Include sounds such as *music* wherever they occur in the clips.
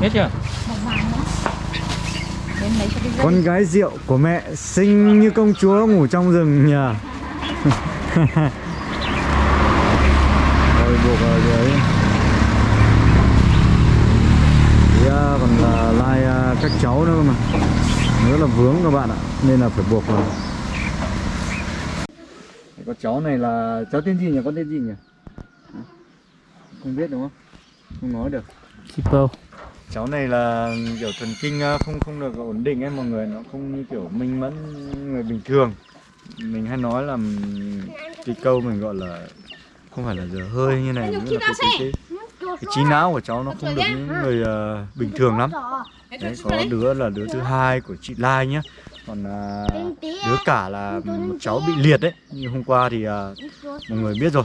Hết chưa? Con gái rượu của mẹ xinh như công chúa ngủ trong rừng nhờ Rồi buộc ở dưới Thì à, còn là lai à, các cháu nữa mà Nữa là vướng các bạn ạ Nên là phải buộc vào Con cháu này là cháu tên gì nhỉ? Con tên gì nhỉ? Không biết đúng không? Không nói được Keeper. Cháu này là kiểu thần kinh ờ, không không được ổn định ấy mọi người nó không như kiểu minh mẫn người bình thường. Mình hay nói là cái câu mình gọi là không phải là dở hơi như này nghĩa là cái, cái, cái, cái trí não của cháu nó không được những người ờ, bình thường lắm. Đấy có đứa là đứa thứ hai của chị Lai nhá. Còn à, đứa cả là một cháu bị liệt đấy như hôm qua thì à, mọi người biết rồi.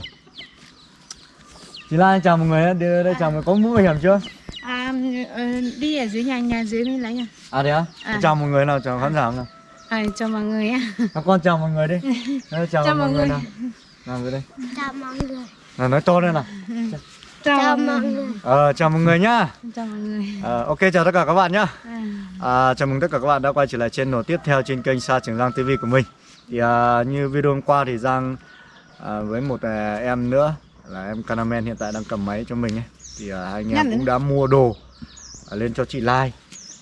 Chị Lai chào mọi người đưa đây chào mọi người. Có mũ bảo hiểm chưa à ờ, đi ở dưới nhà nhà dưới mới lấy nha À thế á? À. Chào mọi người nào, chào khán giả nào. à, cho mọi người á Các con chào mọi người đi. *laughs* Chào, Chào mọi mọi người người. nào. Nào đây. Chào mọi người. Nào nói to lên nào. Chào mọi người. Ờ chào mọi người nhá. chào mọi người Ờ, ok chào tất cả các bạn nhá. à, À, chào mừng tất cả các bạn đã quay trở lại channel tiếp theo trên kênh Sa Trường Giang TV của mình. Thì à, như video hôm qua thì Giang à, với một à, em nữa là em Canamen hiện tại đang cầm máy cho mình ấy. Thì à, anh em cũng đã mua đồ à, À, lên cho chị Lai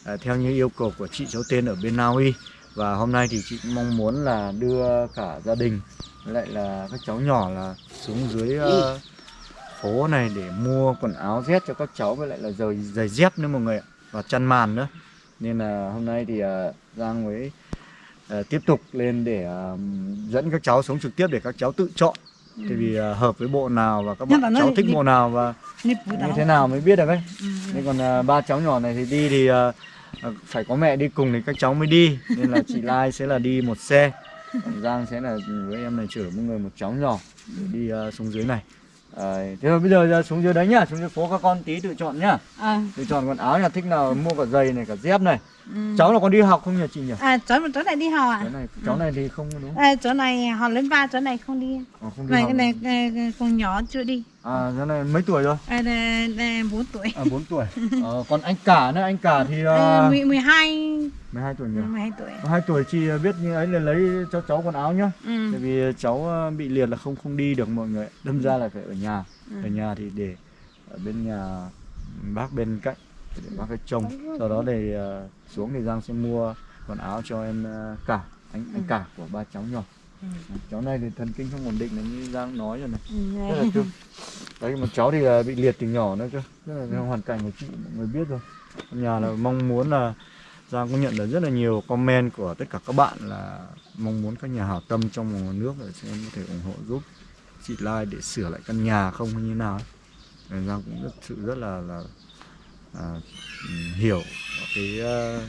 à, theo như yêu cầu của chị cháu tên ở bên Na Uy. Và hôm nay thì chị cũng mong muốn là đưa cả gia đình với lại là các cháu nhỏ là xuống dưới uh, phố này để mua quần áo rét cho các cháu với lại là giày giày dép nữa mọi người ạ và chăn màn nữa. Nên là hôm nay thì uh, Giang mới uh, tiếp tục lên để uh, dẫn các cháu xuống trực tiếp để các cháu tự chọn thì vì ờ, hợp với bộ nào và các bạn cháu thích bộ nào và như thế nào mới biết được ấy? Ừ. nên còn ờ, ba cháu nhỏ này thì đi thì ờ, phải có mẹ đi cùng thì các cháu mới đi. Nên là chị Lai sẽ là đi một xe còn Giang sẽ là với em này chở một người một cháu nhỏ để đi ờ, xuống dưới này. Ờ, thế rồi bây giờ ra xuống dưới đấy nhá xuống dưới phố các con tí tự chọn nhá. À, tự chọn quần áo nhà thích nào mua cả giày này cả dép này ừ. cháu là còn đi học không nhỉ chị nhỉ? À chỗ chỗ này đi học à cái này cháu này thì không đúng à, chỗ này họ lên ba chỗ này không đi. Ờ, không đi này học cái này còn nhỏ chưa đi. À cái này mấy tuổi rồi? À, đây, đây, 4 tuổi. À 4 tuổi. Ờ, còn anh cả nữa anh cả thì à, uh, 12 12 tuổi nhỉ? 12 tuổi. Hai tuổi chị biết như ấy là lấy cho cháu quần áo nhá. Ừ. Tại vì cháu ờ, bị liệt là không không đi được mọi người Đâm ra là phải ở nhà. Ừ. Ở nhà thì để ở bên nhà bác bên cạnh để bác cái trông. Sau đó thì ờ, xuống thì Giang sẽ mua quần áo cho em ờ, cả anh anh cả của ba cháu nhỏ. Ừ. Cháu này thì thần kinh không ổn định là như Giang nói rồi này. Ừ, Rất là thương. Đấy một cháu thì ờ, bị liệt từ nhỏ nữa cơ Rất là hoàn cảnh của chị mọi người biết rồi. Nhà là mong muốn là Giang cũng nhận được rất là nhiều comment của tất cả các bạn là mong muốn các nhà hảo tâm trong và ngoài nước để xem có thể ủng hộ giúp chị Lai để sửa lại căn nhà không hay như nào ấy. Giang cũng rất sự rất là là à, hiểu cái ờ,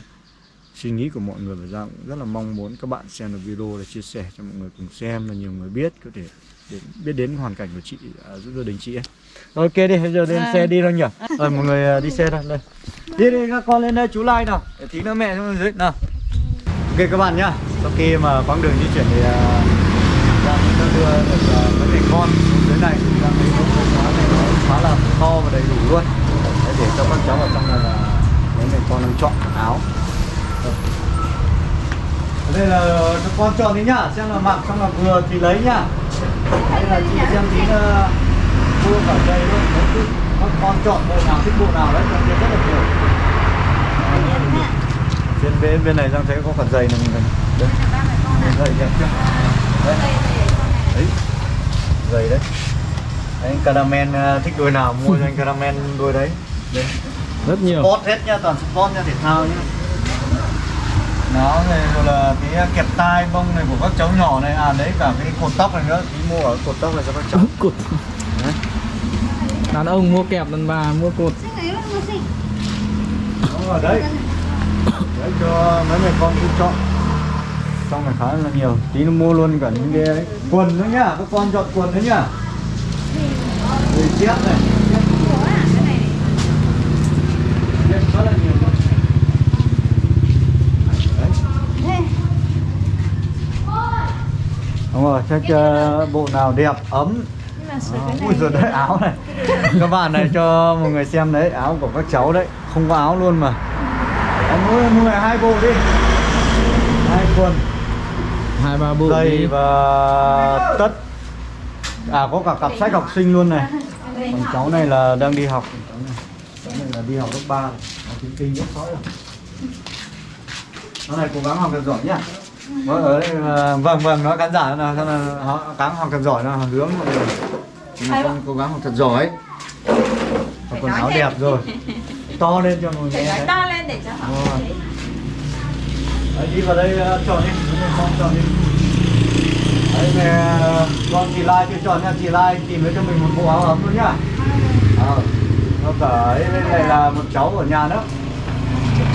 suy nghĩ của mọi người và Giang cũng rất là mong muốn các bạn xem được video để chia sẻ cho mọi người cùng xem là nhiều người biết có thể để biết đến hoàn cảnh của chị à, giúp gia đình chị ấy. Ok đi, bây giờ lên À. xe đi thôi nhỉ. Rồi mọi người à, đi xe thôi, đây. Đi đi các con lên đây chú Lai nào. Để tí nữa mẹ xuống dưới nào. Ok các bạn nhá. Sau khi mà quãng đường di chuyển thì uh, Giang cũng đã đưa được uh, mấy mẹ con xuống dưới này thì Giang thấy cái quán này nó khá là to và đầy đủ luôn. Để, cho các cháu ở trong này là mấy mẹ con đang chọn áo. Đây. Ở đây là các con chọn đi nhá, xem là mặc xong là vừa thì lấy nhá. Đây là chị xem tí là mua cả dây luôn. Các con chọn bộ nào thích bộ nào đấy, trong kia rất là nhiều. Trên bên bên này Giang thấy có cả giày này mình đây. Giày đẹp chưa? Đấy. Đấy. Giày đấy. Đấy, anh Caramen ờ, thích đôi nào mua cho anh Caramen đôi đấy. Đấy. Rất nhiều. Sport hết nha, toàn sport nha, thể thao nhá. Nó này rồi là cái kẹp tai bông này của các cháu nhỏ này, à đấy cả cái cột tóc này nữa, tí mua ở cột tóc này cho các cháu. *laughs* Cột. Đấy. Đàn ông mua kẹp, đàn bà mua cột. Nó ở đấy. Đấy cho mấy mẹ con cứ chọn. Trong này khá là nhiều, tí nó mua luôn cả những cái ấy. quần nữa nhá, các con chọn quần nữa nhá. Rồi dép này. Dép khá là nhiều luôn. Đấy. Đúng rồi, chắc ờ, bộ nào đẹp, ấm. Cái ui giời đấy áo này. Các bạn này cho một người xem đấy áo của các cháu đấy. Không có áo luôn mà. Em mua mua hai bộ đi. Hai quần. Hai ba bộ giày đi. và tất. À có cả cặp sách học sinh luôn này. Còn cháu này là đang đi học. Cháu này, cháu này là đi học lớp 3 nó tiếng kinh rất sói rồi. Nó này cố gắng học thật giỏi nhá vâng, ở đây là- vâng vâng nói khán giả là là họ gắng học thật giỏi là hướng mọi người. Mà con cố gắng học thật giỏi. Và quần áo đẹp rồi. To lên cho mọi người nghe to lên để cho họ Vâng. Đấy, đi vào đây uh, chọn đi, con chọn đi. Đấy, uh, con chị Lai chưa chọn nha, chị Lai tìm với cho mình một bộ áo ấm luôn nhá. Ờ, nó cả ấy, đây này là một cháu ở nhà nữa,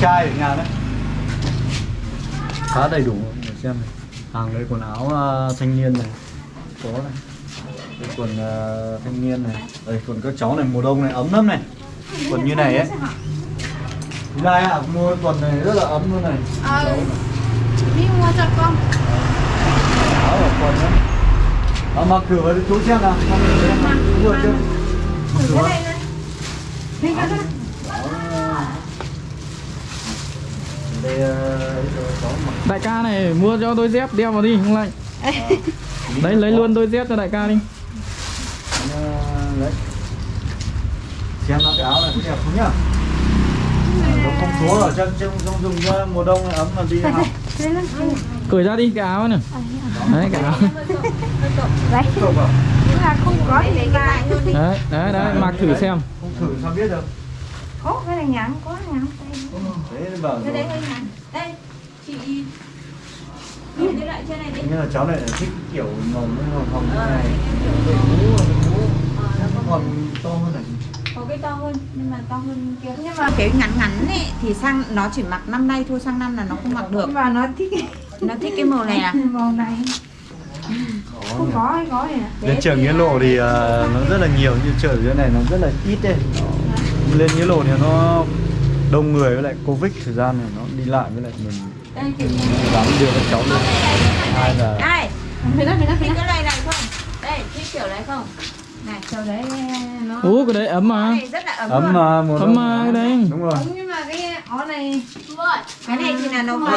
trai ở nhà đấy. Khá đầy đủ, xem này. Hàng đây quần áo uh, thanh niên này, có này. Đây quần uh, thanh niên này, đây quần các cháu này mùa đông này ấm lắm này. Quần như này ấy. Lai ạ, mua quần này rất là ấm luôn này. ờ đi mua cho con áo ở quần đấy Ờ, mặc thử với chú xem nào Mặc thử xem Chú vừa chưa Mặc thử cái này này. Đây ờ, đại ca này mua cho đôi dép đeo vào đi không lạnh *laughs* đấy lấy luôn đôi dép cho đại ca đi. Ờ, đấy xem nó cái áo này có đẹp không nhá? Nó không rồi chân chân không dùng cho mùa đông này ấm mà đi học. Cởi ra đi cái áo này. Đấy cái áo. Là không có thì luôn đi đấy đấy đấy mặc thử xem. Không thử sao biết được. Có cái này nhắn có đấy nó bảo đấy rồi. đây chị nhìn. Cái loại trên này đi. Như là cháu này là thích kiểu màu hồng hồng như này. đội mũ đội mũ. Nó còn to hơn này có cái to hơn nhưng mà to hơn kia. Nhưng mà cái ngắn ngắn ấy thì sang nó chỉ mặc năm nay thôi sang năm là nó không mặc được. Và nó thích nó thích cái màu này à? *laughs* Màu này. Không có hay có này à? Đến trường Nghĩa Lộ thì ờ, nó rất là nhiều như chợ dưới này nó rất là ít đấy lên Nghĩa Lộ thì nó đông người với lại Covid thời gian này nó đi lại với lại mình đây chị dám đưa các cháu lên hai là đây đó phải đó phải thích đó cái loại này không? Đây thích kiểu này không? Này sau đấy nó ú cái đấy ấm cái mà này rất là ấm, ấm luôn. mà mùa Ấm mà cái đấy. đúng rồi. Đúng, nhưng mà cái áo này cái này thì là nó đâu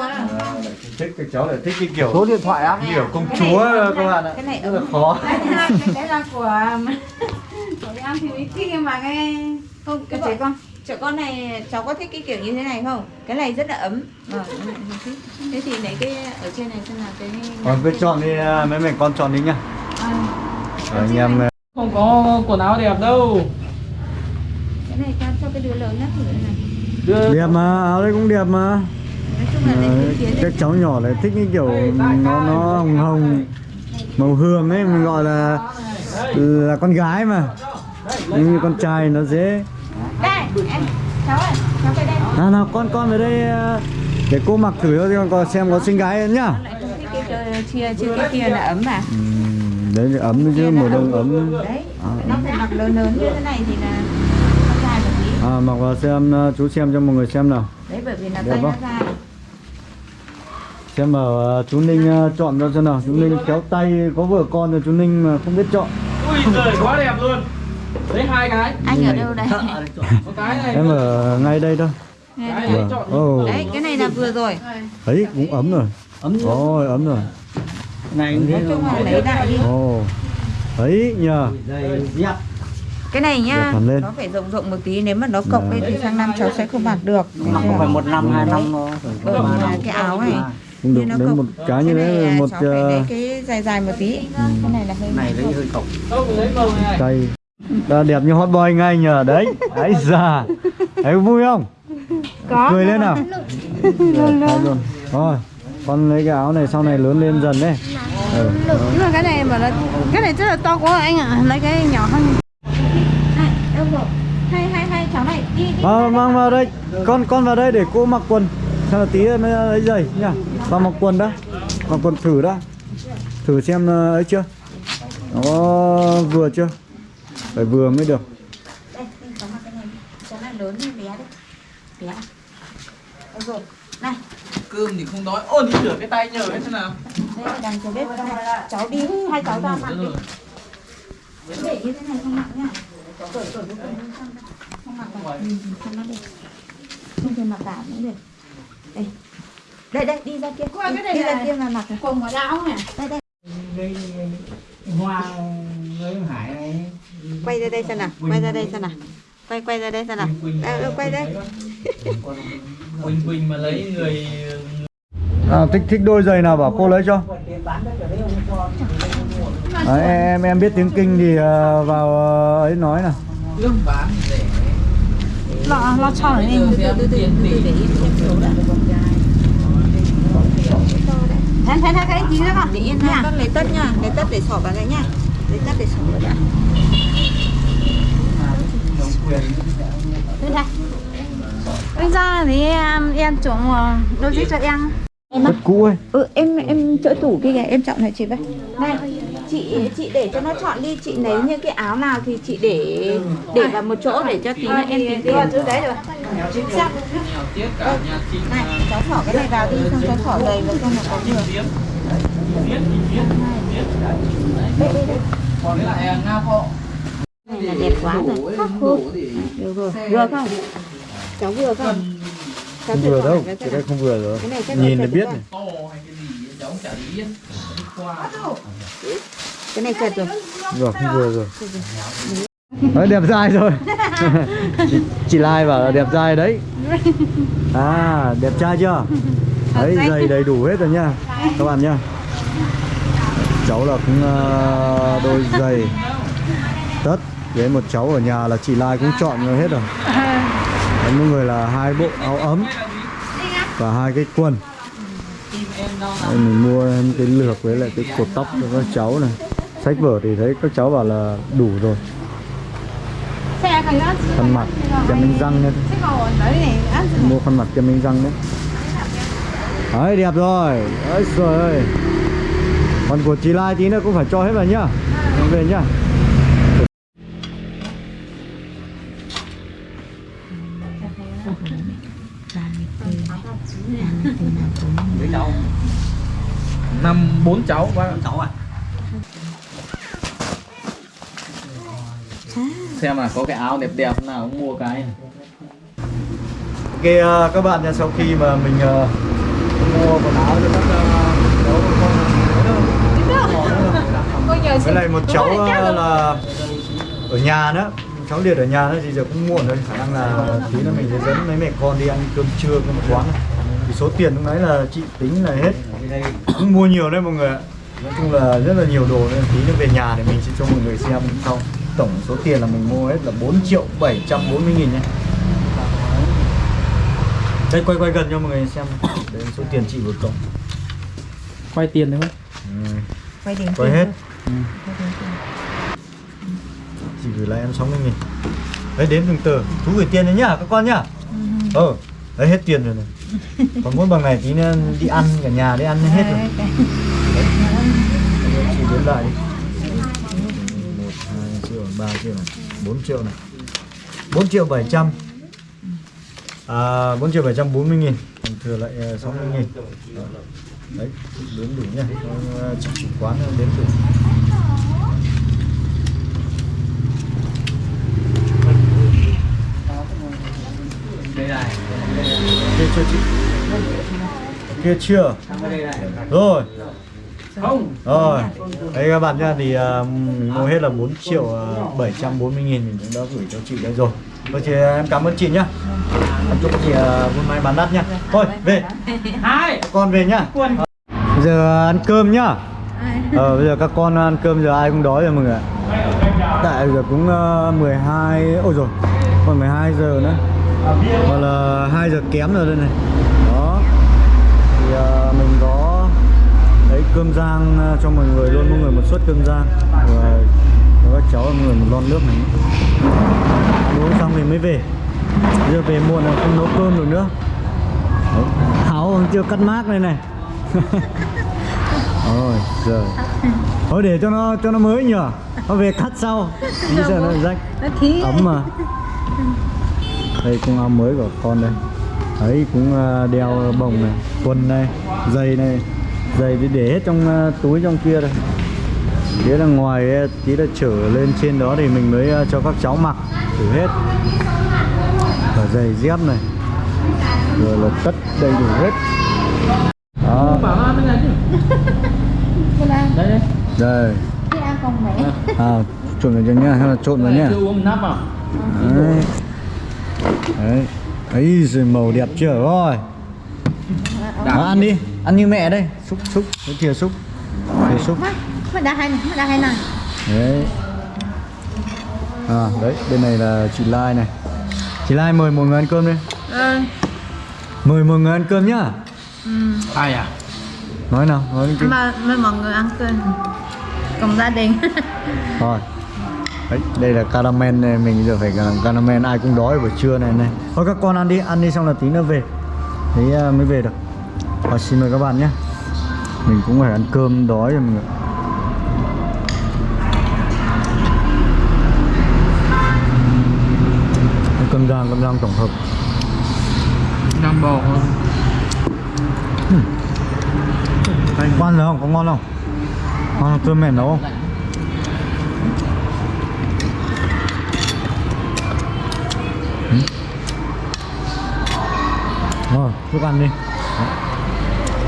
à thích các cháu lại thích cái kiểu số điện thoại á kiểu công chúa các bạn ạ. cái này rất là khó. Đấy là cái đấy là của *laughs* của em thì mới thích nhưng mà cái không cái trẻ con Chỗ con này cháu có thích cái kiểu như thế này không? Cái này rất là ấm. Vâng, này thích. Thế thì lấy cái ở trên này xem là cái còn cứ chọn đi à, mấy mình con chọn đi nhá. À, anh em à, không có quần áo đẹp đâu. Cái này cho cho cái đứa lớn nó thử này. đưa. Đẹp mà áo đấy cũng đẹp mà. Nói chung là lấy Đấy, cái kiến các cháu nhỏ lại thích cái kiểu nó nó hồng hồng màu hương ấy mình gọi là là con gái mà. Nhưng như con trai nó dễ em cháu ơi, cháu về đây. nào nào con con về đây ờ, để cô mặc thử cho con xem có xinh gái không nhá chia chia cái kia là ấm à? Ừ, đấy là ấm chứ mùa đông ấm Đấy, à, nó phải mặc lớn lớn như thế này thì là à, mặc vào xem ờ, chú xem cho mọi người xem nào Đấy bởi vì là Đẹp tay nó dài. xem mà à, ờ, chú Ninh à, chọn cho xem nào chú Ninh kéo tay có vợ con rồi chú Ninh mà không biết chọn ui trời quá đẹp luôn đấy hai cái. Anh ở đâu đây? một cái này. Em ở ngay đây thôi. Cái này Vâng. Ồ, Đấy, cái này là vừa rồi. thấy cũng ấm rồi. Ấm rồi ấm rồi. Này Nói chung là lấy đại đi. ồ thấy nhờ. Cái này nhá, lên. nó phải rộng rộng một tí nếu mà nó cộng lên thì sang năm cháu sẽ không mặc được. mặc không phải một năm hai năm Bởi vì là cái áo này cũng được nó đến cộng. một cái như thế một cháu phải lấy cái dài dài một tí. Cái này là hơi này lấy hơi lấy này. Tay đã đẹp như hot boy ngay nhờ đấy. Ấy già thấy vui không? Có. Cười lên nào. Rồi, luôn. Thôi con lấy cái áo này sau này lớn lên dần đấy. Ừ. nhưng mà cái này mà là cái này rất là to quá anh ạ. Lấy cái nhỏ hơn. Này, rồi? Hay hay hay cháu này đi đi. Vào, mang vào đây. Con con vào đây để cô mặc quần. Xem là tí mới lấy giày nha vào mặc quần đã. Mặc quần thử đã. Thử xem ờ, ấy chưa? Nó vừa chưa phải vừa mới được Đây, cháu mặc cái này. Cháu này lớn hay bé đấy? Bé. Đâu rồi? Này, cơm thì không đói ôn đi rửa cái tay nhờ cái thế nào đây là đằng cháu bếp. Này, Cháu đi, hai cháu ra mặc đi. để như thế này không cởi cởi cái quần không mặc vào ừ, không mặc được không thể mặc cả cũng được đây đây đây đi ra kia Qua cái đi, này đi ra này. kia mà mặc này. quần ngoại áo nè đây đây cái hoa người hải này quay ra đây xem nào quay ra đây xem nào. Quay quay ra đây xem nào. À, ừ, quay đây. *laughs* Quỳnh quỳnh mà lấy người à, thích thích đôi giày nào bảo cô lấy cho. Đấy, em em biết tiếng kinh thì ờ, vào ờ, ấy nói nào. Lương bán để lo lo cho này đã thấy thấy thấy cái gì đó không để yên ha con lấy tất nha lấy tất để xỏ vào đây nha. Lấy tất để xỏ vào Bây giờ thì em em chuẩn đôi giày cho em. rất cũ ấy. Ừ em em chỗ tủ kia kìa em chọn lại chị với. Này chị chị để cho nó chọn đi chị lấy những cái áo nào thì chị để để vào một chỗ để cho tí nữa em tính tiền thứ đấy rồi. nhà chị này cháu xỏ cái này vào đi xong cháu xỏ giày vào trong nó có vừa. Tiếp biết thì biết biết đây đây đây. Còn lại nga họ này là đẹp quá rồi. được rồi. vừa không? Cháu vừa không? Cháu không thử vừa đâu? cái đây không vừa rồi. Này nhìn là biết này. to hay cái gì cháu chả biết. Đi qua. Cái này chật rồi. Rồi không vừa rồi. Đấy đẹp dai rồi. Chị, *laughs* chị Lai bảo là đẹp dai đấy. *laughs* À đẹp trai chưa? Đấy giày đầy đủ hết rồi nha các bạn nha. Cháu là cũng ờ, đôi giày tất với một cháu ở nhà là chị Lai cũng chọn rồi hết rồi. Đấy, mỗi người là hai bộ áo ấm và hai cái quần. Đấy, mình mua em cái lược với lại cái cột tóc cho các cháu này. Sách vở thì thấy các cháu bảo là đủ rồi. Khăn mặt kem đánh răng nữa mua khăn mặt kem đánh răng đấy. Đấy đẹp rồi. Đấy trời ơi. Còn của chị Lai tí nữa cũng phải cho hết vào nhá. Về nhá. Năm bốn cháu ba cháu à xem là có cái áo đẹp đẹp nào cũng mua cái. Ok ờ, các bạn nha sau khi mà mình ờ, mua quần áo cho các ờ, cháu con với lại một cháu là ở nhà nữa. Cháu liệt ở nhà nữa thì giờ cũng muộn rồi khả năng là tí nữa mình sẽ dẫn mấy mẹ con đi ăn cơm trưa cơm quán này. Thì số tiền lúc nãy là chị tính là hết. Cũng mua nhiều đấy mọi người ạ. Nói chung là rất là nhiều đồ nên tí nữa về nhà thì mình sẽ cho mọi người xem sau. Tổng số tiền là mình mua hết là 4 triệu 740 nghìn nhé. Đây quay quay gần cho mọi người xem. Đây số tiền chị vừa cộng quay tiền đúng không? Ừ. quay đến quay hết. chị gửi lại em 60 nghìn. Đấy đến từng tờ. Chú gửi tiền đấy nhá các con nhá. Ờ đấy hết tiền rồi này còn mỗi bằng này tí nữa đi ăn cả nhà đi ăn hết rồi. Chị đếm lại một hai triệu ba triệu này bốn triệu này. Bốn triệu bảy trăm. À bốn triệu bảy trăm bốn mươi nghìn. Còn thừa lại ờ, sáu mươi nghìn. Đấy đếm đủ nha. Ờ, chủ quán đếm đủ đây này kia chưa chị kia chưa? Rồi. Không. Rồi. Đấy các bạn nha thì uh, mua hết là 4 triệu uh, 740 nghìn mình cũng đã gửi cho chị đây rồi. Thôi chị em cảm ơn chị nhá. Em chúc chị uh, buôn may bán đắt nhá. Thôi về. Hai. Con về nhá. Bây giờ ăn cơm nhá. Ờ bây giờ các con ăn cơm giờ ai cũng đói rồi mọi người ạ. Tại giờ cũng uh, 12 ôi rồi còn 12 giờ nữa. Hoặc là 2 giờ kém rồi đây này đó thì uh, mình có đấy cơm rang uh, cho mọi người luôn mọi người một suất cơm rang. Và các cháu mọi người một lon nước này. Uống xong thì mới về. Giờ về muộn là không nấu cơm được nữa. Đấy. áo còn chưa cắt mác này này. *laughs* Ôi trời thôi để cho nó cho nó mới nhở nó về cắt sau. Tí giờ nó rách. Nó thí. ấm mà. Đây cũng áo mới của con đây. Đấy cũng à, đeo bồng này quần này giày này giày thì để hết trong à, túi trong kia đây. Tí là ngoài ấy, tí là trở lên trên đó thì mình mới ờ, cho các cháu mặc thử hết. Cả giày dép này. Rồi là tất đầy đủ hết. Đó. Đây đây. À trộn vào cho nhá hay là trộn vào nhá? Chưa uống nắp vào. Đấy. Đấy. Ấy rồi màu đẹp chưa? Rồi. Đó, ăn đi ăn như mẹ đây. Xúc xúc. Cái thìa xúc. Thìa xúc. Má đã hay này, má đã hay này. đấy. À đấy bên này là chị Lai này. Chị Lai mời mọi người ăn cơm đi. Ờ, mời mọi người ăn cơm nhá. Ai à? Nói nào nói đi. Mời, mời mọi người ăn cơm. Cùng gia đình. *laughs* Rồi. Đấy, đây là caramel này, mình giờ phải làm caramel ai cũng đói buổi trưa này này. Thôi các con ăn đi, ăn đi xong là tí nữa về. Thế à, mới về được Rồi xin mời các bạn nhé Mình cũng phải ăn cơm đói rồi mọi người Cơm rang, cơm rang tổng hợp đang bò Anh quan rồi không? Có ngon không? Ngon không? Cơm mẹ nấu không? Rồi, thức ăn đi.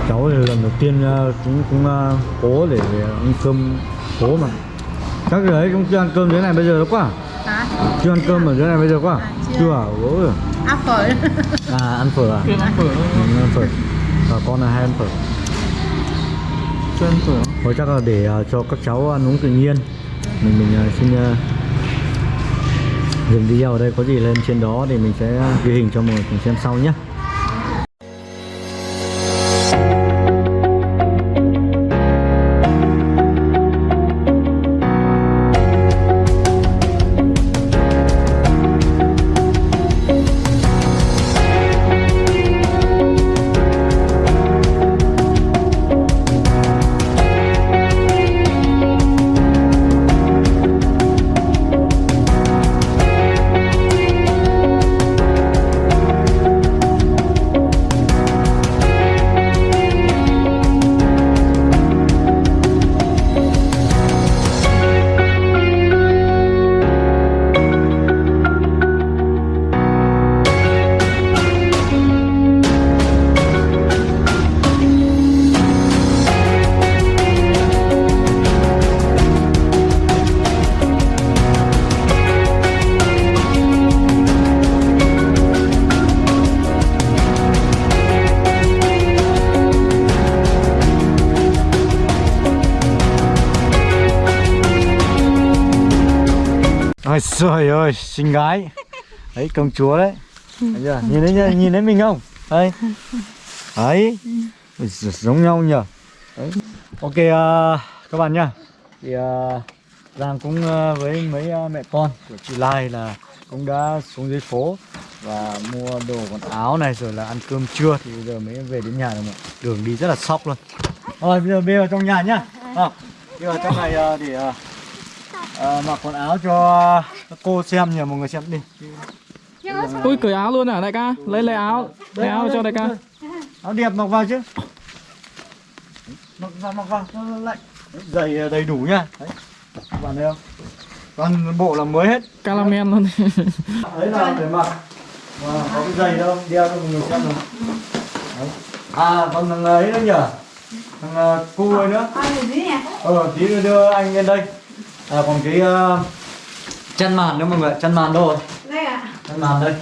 Cháu thì lần đầu tiên ờ, cũng cũng ờ, cố để ăn cơm cố mà Chắc rồi ấy cũng chưa ăn cơm dưới này bây giờ đâu quá Hả? Chưa ăn cơm ở dưới này bây giờ quá À, chưa. Chưa à? Ôi. Áp phở. *laughs* À ăn phở à? ăn phở Ừ, ăn phở Và con là hai ăn phở chưa ăn phở Thôi chắc là để ờ, cho các cháu ăn uống tự nhiên Mình mình xin uh, dừng video ở đây có gì lên trên đó thì mình sẽ ghi hình cho mọi người cùng xem sau nhé trời ơi, xinh gái. Đấy, công chúa đấy. Chưa? Nhìn thấy nhá, nhìn thấy mình không? Đây Đấy Giống nhau nhỉ Đấy Ok uh, các bạn nhá. Thì uh, Giang cũng uh, với mấy uh, mẹ con của chị Lai là cũng đã xuống dưới phố và mua đồ quần áo này rồi là ăn cơm trưa. Thì bây giờ mới về đến nhà rồi mà đường đi rất là sóc luôn. Rồi bây giờ bê vào trong nhà nhá. À, đi vào trong này uh, để uh, à, mặc quần áo cho các cô xem nhờ mọi người xem đi. Ui cởi áo luôn à đại ca? Lấy lấy áo lấy áo cho đại ca. áo. Đẹp mặc vào chứ. Mặc vào mặc vào cho nó lạnh. Giày à, đầy đủ nha. Đấy. Các bạn thấy không? Toàn bộ là mới hết. Caramel luôn. Đấy. Là để mặc và có cái giày đâu đeo cho mọi người xem nào. Đấy. à còn thằng ấy nữa nhỉ? Thằng cu ấy nữa. Nhỉ? ờ tí nữa đưa anh lên đây à còn cái uh, chăn màn nữa mọi người chăn màn đâu rồi? Đây ạ. chăn màn đây.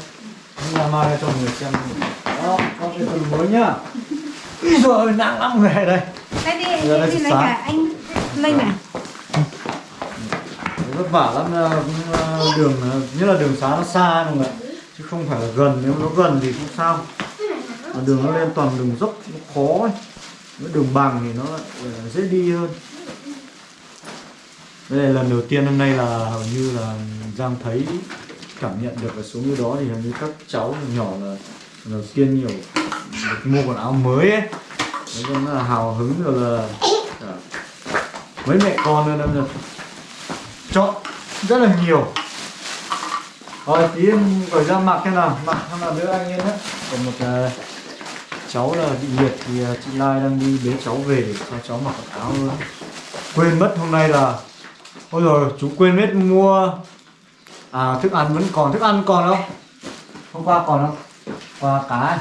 Anh làm mai cho mọi người xem. Đó có cái quần mới nhá. Úi dồi ôi, nặng lắm người đây. Đây đi, Giờ đây đi lấy cả anh Linh này. vất vả lắm ờ, cũng, ờ, đường ờ, nhất là đường xá nó xa mọi người chứ không phải là gần nếu nó gần thì không sao. Mà đường nó lên toàn đường dốc nó khó ấy. Đường bằng thì nó ờ, dễ đi hơn đây là lần đầu tiên hôm nay là hầu như là Giang thấy cảm nhận được cái số như đó thì hầu như các cháu nhỏ là lần đầu tiên nhiều được mua quần áo mới ấy. Nói chung là hào hứng rồi là mấy mẹ con nữa nên là chọn rất là nhiều. Rồi tí em gửi ra mặc thế nào. Mặc hay là đứa anh em đấy còn một uh, cháu là bị liệt thì uh, chị Lai đang đi bế cháu về để cho cháu mặc quần áo luôn. Quên mất hôm nay là ôi rồi chú quên mất mua. À thức ăn vẫn còn thức ăn còn không? Hôm qua còn không? Qua cá ấy.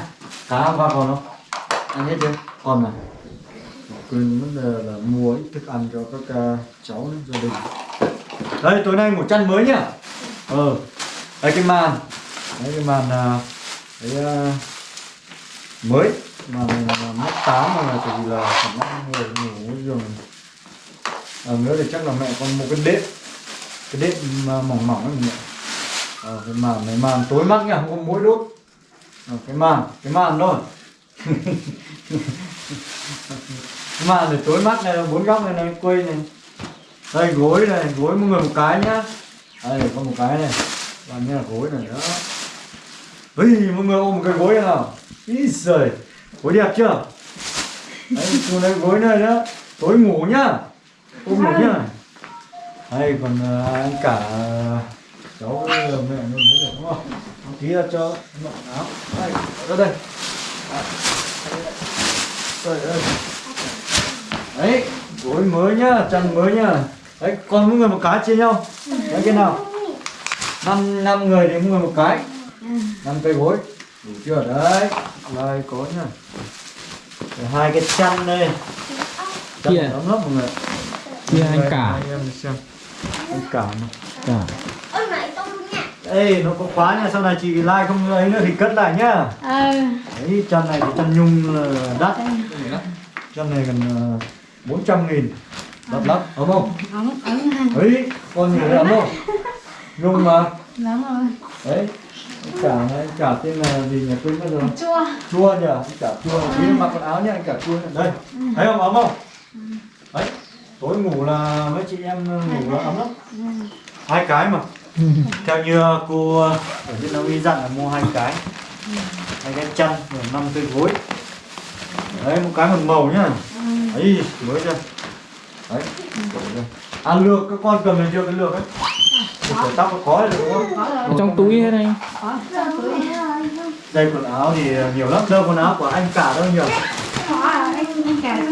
cá hôm qua còn không? Ăn hết chưa? Còn mà quên mất là, là mua ít thức ăn cho các uh, cháu nữa, gia đình. Đây tối nay ngủ chăn mới nhá. Ờ đây cái màn. Đấy cái màn à, đấy à, mới. Màn này là tám mà là tại vì là khả năng người ngủ giường à, nữa thì chắc là mẹ con một cái đệm. Cái đệm mà mỏng mỏng ấy mẹ à, ờ, cái màn này màn tối mắt nha, không có mũi đốt. À, cái màn cái màn thôi. Cái *laughs* màn này tối mắt này bốn góc này này quây này. Đây gối này gối mỗi người một cái nhá. Đây có một cái này. Và như là gối này đó. Ui, mọi người ôm một cái gối này nào. Ý giời Gối đẹp chưa? Đấy, xuống đây gối này đó. Tối ngủ nhá. Ôm ngủ nhá. Đây, còn uh, anh cả cháu với mẹ nhớ được đúng không? Một tí là cho mặc áo. Đây, ra đây. Đây, đây Đấy, gối mới nhá, chăn mới nhá. Đấy, còn mỗi người một cái chia nhau. Đấy, cái nào? Năm năm người thì mỗi người một cái. Năm cây gối. Đủ chưa? Đấy đây có nhá. Hai cái chăn đây. Chăn Kìa. ấm lắm mọi người Kia anh cả. Hai em xem. Anh cả mà. Cả. Ê, nó có khóa nha, sau này chị like không ấy nữa thì cất lại nhá. Ờ. Đấy, chăn này thì chăn nhung là đắt. Chăn này gần uh, 400 nghìn. Đắt lắm, ấm không? hàng Ấy, con thấy ấm không? Nhung mà. Lắm rồi. Đấy, cả này, cả tên là gì nhỉ, quên mất rồi. Chua. Chua nhỉ? Anh cả chua. Tí mặc quần áo nhá anh cả chua nhá. đây. Thấy không? Ấm không? Đấy tối ngủ là mấy chị em ngủ là ấm lắm. Hai cái mà. *laughs* Theo như cô ở trên y dặn là mua hai cái. Hai cái chăn rồi năm cây gối. Đấy một cái một màu nhá. Ấy mới chưa đấy. À lược các con cầm lên chưa? Cái lược ấy. Để tóc nó có được đúng không? Ở trong túi hết anh. Đây quần áo thì nhiều lắm. Đâu quần áo của anh cả đâu nhiều anh anh cả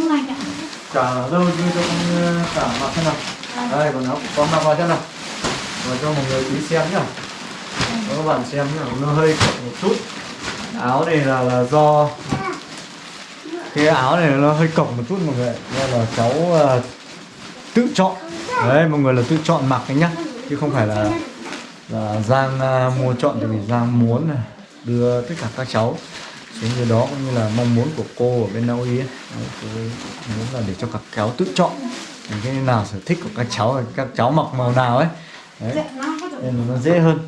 cả đâu như cho con cả mặc thế nào. Đây quần áo của con mặc vào thế nào? Và cho mọi người tí xem nhá. Cho các bạn xem nhá nó hơi cộc một chút. Áo này là, là do cái áo này nó hơi cộc một chút mọi người nên là cháu ờ, tự chọn. Đấy mọi người là tự chọn mặc đấy nhá. Chứ không phải là là Giang ờ, mua chọn thì Giang muốn đưa tất cả các cháu xuống như đó cũng như là mong muốn của cô ở bên Na Uy ấy. Cô muốn là để cho các cháu tự chọn cái nào sở thích của các cháu các cháu mặc màu nào ấy. Đấy nên là nó dễ hơn.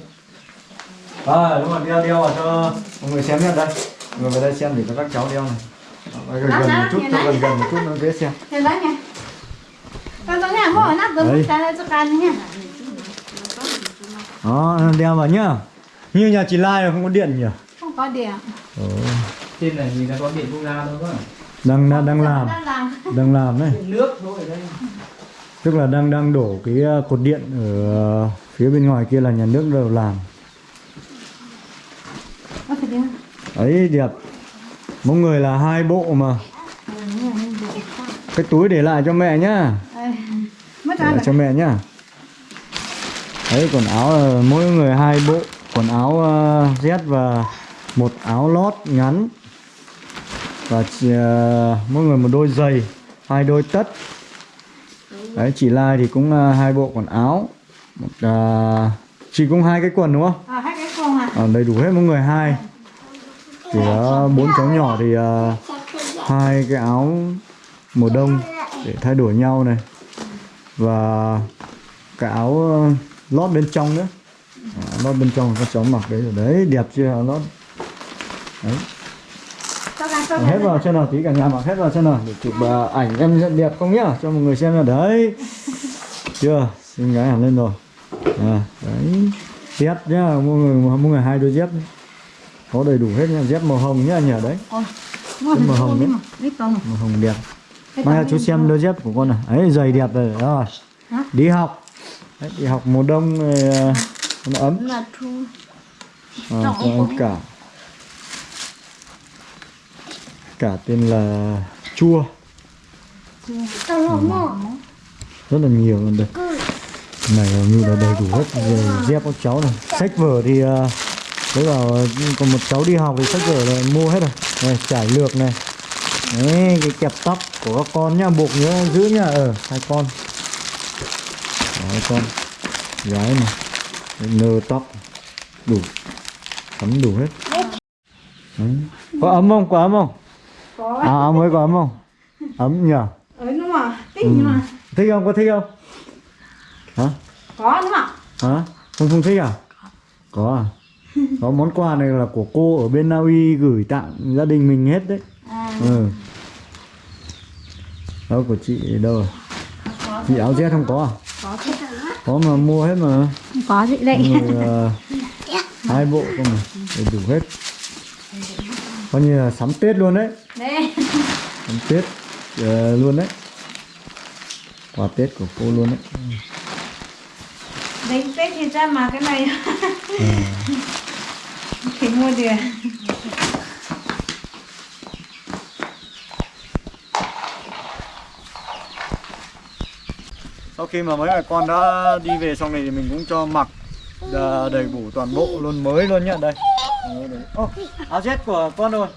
À đúng rồi đeo đeo vào cho mọi người xem nhé đây. Mọi người vào đây xem để cho các cháu đeo này. Đó, gần gần một chút cho gần gần một chút nó dễ xem. Thế đó đeo vào nhá. Như nhà chị Lai là không có điện nhỉ có điện. Ồ, Trên này nhìn là có điện quốc gia đâu có đang đang đang làm. đang làm. Đang làm đấy. Nước thôi ở đây. Tức là đang đang đổ cái uh, cột điện ở uh, phía bên ngoài kia là nhà nước đều làm. Ấy đẹp. Mỗi người là hai bộ mà. Cái túi để lại cho mẹ nhá. Mất để ra lại cho mẹ nhá. Đấy quần áo là mỗi người hai bộ. Quần áo uh, Z và một áo lót ngắn và chỉ, uh, mỗi người một đôi giày hai đôi tất. Đấy chị Lai thì cũng uh, hai bộ quần áo một uh, chị cũng hai cái quần đúng không? À hai cái con à Ờ, đầy đủ hết mỗi người hai. Chỉ có bốn cháu nhỏ thì ờ, hai cái áo mùa đông để thay đổi nhau này. Và cái áo lót bên trong nữa. Ờ, lót bên trong các cháu mặc đấy rồi đấy đẹp chưa? Lót đấy. Hết vào xem nào tí cả nhà mặc hết vào xem nào để chụp ờ, ảnh em rất đẹp không nhá? Cho mọi người xem nào đấy. *laughs* Chưa? Xinh gái hẳn lên rồi. À, đấy. Dép nhá. Mỗi người mỗi người hai đôi dép có đầy đủ hết nha. Dép màu hồng nhá nhờ đấy. Mua màu hồng đấy. màu hồng đẹp. Mai là chú xem đôi dép của con này. Ấy giày đẹp rồi. Hả? đi học. Đấy, đi học mùa đông rồi, ờ, nó ấm. Là à, cả cả tên là chua. Mò. rất là nhiều luôn đây. Này như là đầy đủ hết. Rồi dép các cháu này. Sách vở thì ờ, thế vào còn một cháu đi học thì sách vở là mua hết rồi. Này trải lược này. Đấy cái kẹp tóc của các con nhá. Buộc nhớ giữ nhá. Ờ hai con. Đó, hai con. Gái này. Nơ tóc. Đủ. Sắm đủ hết. Đấy. có ấm không? Có ấm không có. À ấm mới có ấm không? Ấm nhỉ? Ấy nó mà thích nhưng mà. Thích không? Có thích không? Hả? Có đúng không hả? Không không thích à? Có. À? Có món quà này là của cô ở bên Na Uy gửi tặng gia đình mình hết đấy. À. Ừ. Đâu của chị đâu rồi chị áo Z không có à? Có có mà mua hết mà. Có chị đây Rồi, ờ, hai bộ cơ mà đủ hết coi như là sắm tết luôn đấy. *laughs* Sắm tết ờ, luôn đấy. Quà tết của cô luôn đấy. Đánh tết thì ra mà cái này. *laughs* Thì mua được sau khi mà mấy mẹ con đã đi về xong này thì mình cũng cho mặc đà- đầy đủ toàn bộ luôn mới luôn nhá đây ô áo Z của con rồi.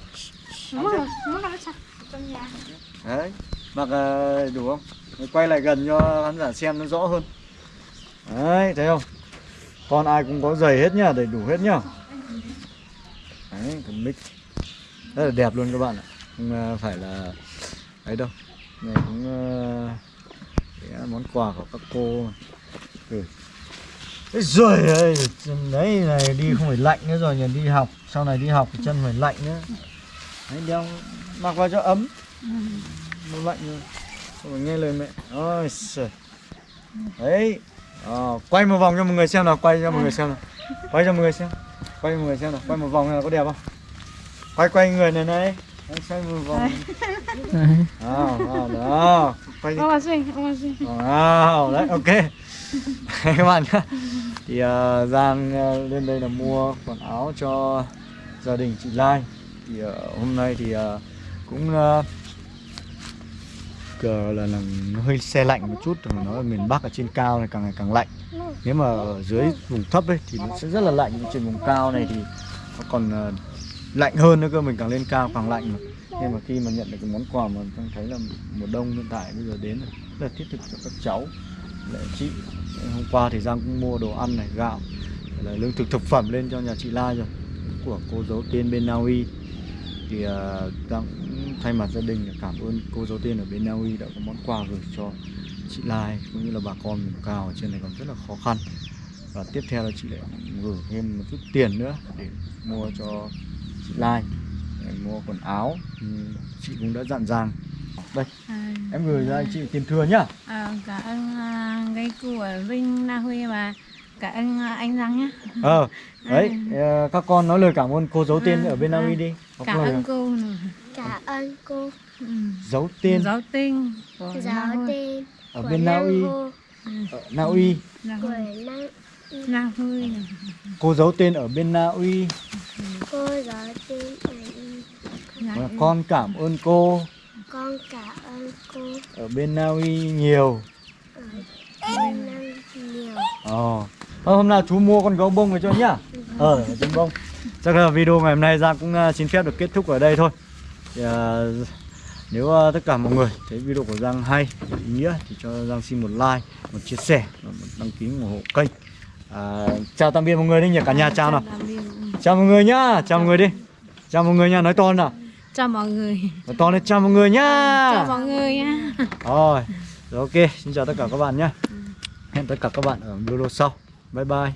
Đấy mặc ờ, đủ không? Quay lại gần cho khán giả xem nó rõ hơn. Đấy thấy không? Con ai cũng có giày hết nhá đầy đủ hết nhá. Đấy cái mic. Rất là đẹp luôn các bạn ạ. Không ờ, phải là ấy đâu. Này cũng ờ, món quà của các cô. Ừ. Giời ơi đấy này đi không phải lạnh nữa rồi nhỉ đi học sau này đi học thì chân phải lạnh nữa. Đấy đeo mặc vào cho ấm. Nó lạnh rồi. Không nghe lời mẹ. Ôi trời đấy Ờ, quay một vòng cho mọi người xem nào quay cho mọi người xem nào. Quay cho mọi người xem. Quay cho mọi người xem nào. Quay một vòng nào có đẹp không? Quay quay người này này. Đấy, quay một vòng. Đó, đó, đó. quay đi. Ông là gì ông là gì Wow, đấy ok. *laughs* Các bạn nhá thì uh, Giang uh, lên đây là mua quần áo cho gia đình chị Lai. Thì uh, hôm nay thì uh, cũng uh, cờ là, là nó hơi xe lạnh một chút mà nó ở miền Bắc ở trên cao này càng ngày càng lạnh. Nếu mà ở dưới vùng thấp ấy thì nó sẽ rất là lạnh nhưng trên vùng cao này thì nó còn uh, lạnh hơn nữa cơ mình càng lên cao càng lạnh mà. Nhưng mà khi mà nhận được cái món quà mà con thấy là mùa đông hiện tại bây giờ đến rất là thiết thực cho các cháu lại chị hôm qua thì Giang cũng mua đồ ăn này gạo là lương thực thực phẩm lên cho nhà chị Lai rồi của cô dấu tiên bên Na Uy. Thì uh, Giang cũng thay mặt gia đình cảm ơn cô dấu tiên ở bên Na Uy đã có món quà gửi cho chị Lai cũng như là bà con vùng cao ở trên này còn rất là khó khăn. Và tiếp theo là chị lại gửi thêm một chút tiền nữa để mua cho chị Lai. Để mua quần áo chị cũng đã dặn rằng đây. À, em gửi ra chị tiền thừa nhá. à, cảm ơn à, cái của Vinh Na Huy và cảm ơn à, anh Giang nhé ờ *laughs* đấy ờ, các con nói lời cảm ơn cô giấu tên ở bên Na Uy đi. Có cảm ơn cô. Cảm ơn cô. Ừ. giấu tên giáo tinh của Na giáo Huy. tên ở bên Na Uy Uy Huy. Na Huy. Này. cô giấu tên ở bên Na Uy cô giáo tên ở Huy. con cảm ơn cô con cảm ơn cô. Ở bên Na Uy nhiều bên Nam nhiều. Ờ. Thôi, hôm nào chú mua con gấu bông về cho nhá. Ờ trứng bông. Chắc là video ngày hôm nay Giang cũng uh, xin phép được kết thúc ở đây thôi. Thì, uh, nếu uh, tất cả mọi người thấy video của Giang hay ý nghĩa thì cho Giang xin một like một chia sẻ một đăng ký ủng hộ kênh. À, chào tạm biệt mọi người đi nhỉ cả nhà. Chào nào. Chào mọi người. Nhá. Chào mọi người đi. Chào mọi người nha nói to nào chào mọi người. Nói to lên chào mọi người nhá. Chào mọi người nhé rồi rồi ok xin chào tất cả các bạn nhé hẹn tất cả các bạn ở video sau. Bye bye